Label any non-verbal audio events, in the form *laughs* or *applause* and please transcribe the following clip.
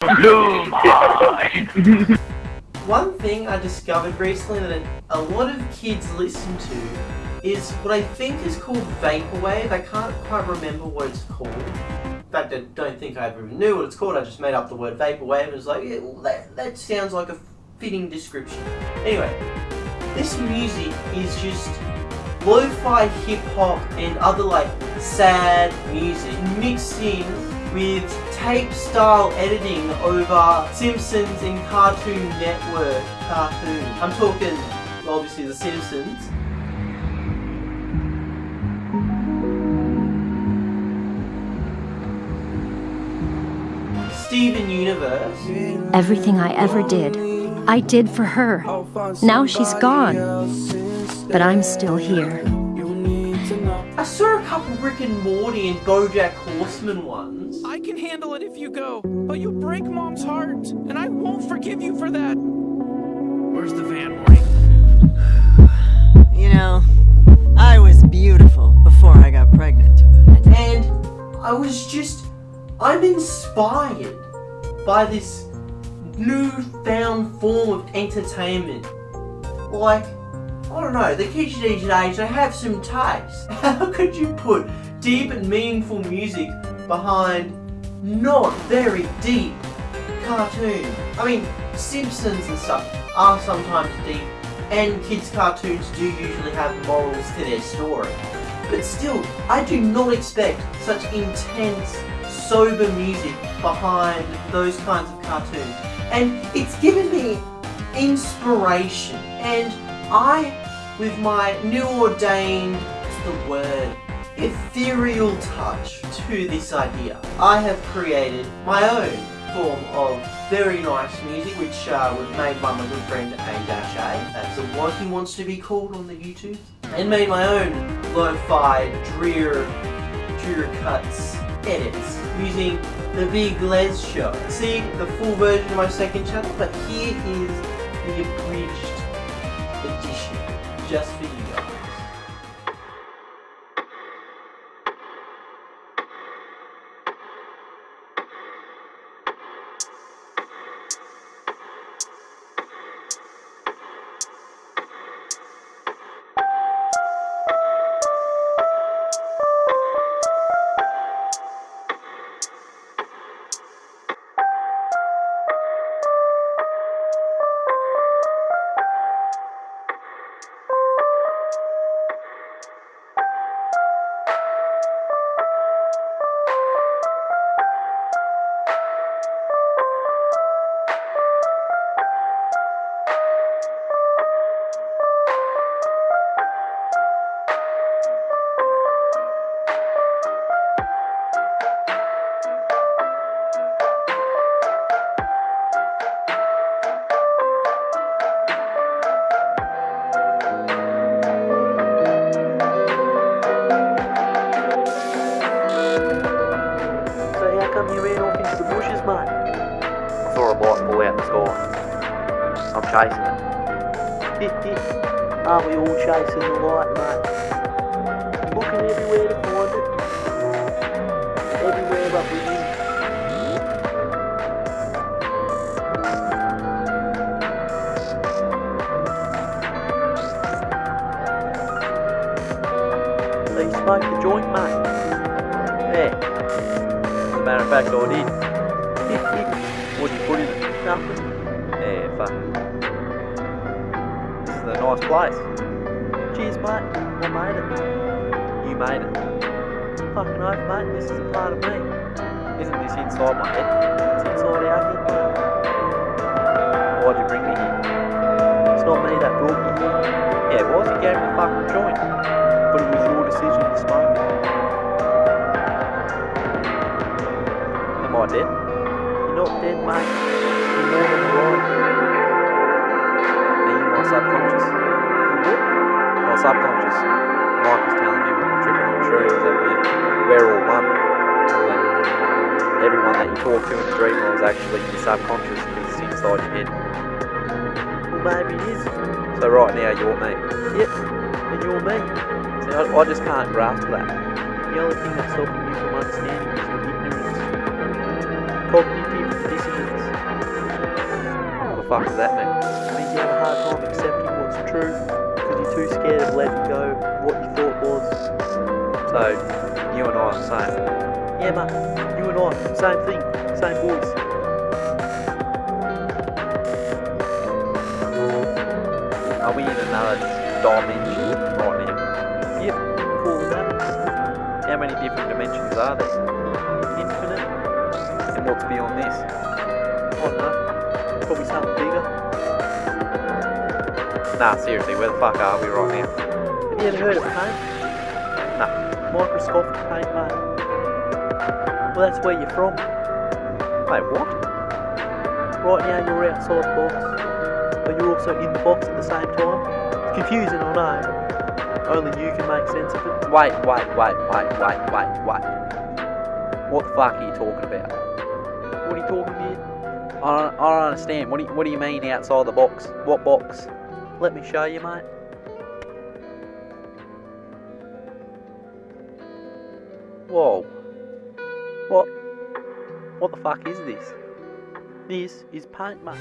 One thing I discovered recently that a lot of kids listen to is what I think is called Vaporwave. I can't quite remember what it's called. In fact, I don't think I ever knew what it's called. I just made up the word Vaporwave and was like, yeah, well, that, that sounds like a fitting description. Anyway, this music is just lo-fi hip-hop and other like sad music mixed in with tape-style editing over Simpsons and Cartoon Network cartoon. I'm talking, obviously, The Simpsons. Steven Universe. Everything I ever did, I did for her. Now she's gone. But I'm still here. I saw a couple Rick and Morty and Bojack Horseman ones. I can handle it if you go, but you break Mom's heart, and I won't forgive you for that. Where's the van, Mike? You know, I was beautiful before I got pregnant. And I was just, I'm inspired by this newfound form of entertainment. Like, I don't know, the kids these days, they have some taste. *laughs* How could you put deep and meaningful music behind not very deep cartoons? I mean, Simpsons and stuff are sometimes deep, and kids' cartoons do usually have morals to their story. But still, I do not expect such intense, sober music behind those kinds of cartoons. And it's given me inspiration. And I, with my new ordained, what's the word, ethereal touch to this idea, I have created my own form of very nice music which uh, was made by my good friend A-A, that's what he wants to be called on the YouTube, and made my own lo-fi drear, drear cuts edits using the Big Lez show. See the full version of my second channel, but here is the abridged edition just for you guys. Chasing it. *laughs* Aren't we all chasing the light, mate? Looking everywhere to find it. Everywhere but within. You smoked the joint, mate? Yeah. As a matter of fact, I did. *laughs* What'd you put in? Nothing. Nice place. Cheers, mate. I made it. You made it. Fucking oath, mate. This is a part of me. Isn't this inside my head? It's inside our head. Why'd you bring me here? It's not me that brought you here. Yeah, it was. You gave me the fucking joint. But it was your decision to smoke it. Am I dead? You're not dead, mate. You're more than alive. My subconscious? My subconscious. Mike was telling me when we were tripping on shrooms that we're, we're all one. That everyone that you talk to in the dream world is actually your subconscious because it's inside your head. Well, maybe it is. So right now you're me. Yep. And you're me. See, I, I just can't grasp that. The only thing that's stopping you from understanding is your ignorance. Cognitive dissonance. What the fuck does that mean? Have a hard time accepting what's true because you're too scared of letting go of what you thought was. So, you and I are the same. Yeah, mate, you and I, same thing, same voice. Are we in another dimension right now? Yep, call it that. How many different dimensions are there? Infinite. And what's beyond this? I don't know. Probably something. Nah, seriously, where the fuck are we right now? Have you ever heard of paint? No. Microscopic paint, mate. Well, that's where you're from. Wait, what? Right now you're outside the box, but you're also in the box at the same time. Confusing, I know. Only you can make sense of it. Wait, wait, wait, wait, wait, wait, wait. What the fuck are you talking about? What are you talking about? I don't, I don't understand. What do you, what do you mean outside the box? What box? Let me show you, mate. Whoa. What? What the fuck is this? This is paint, mate.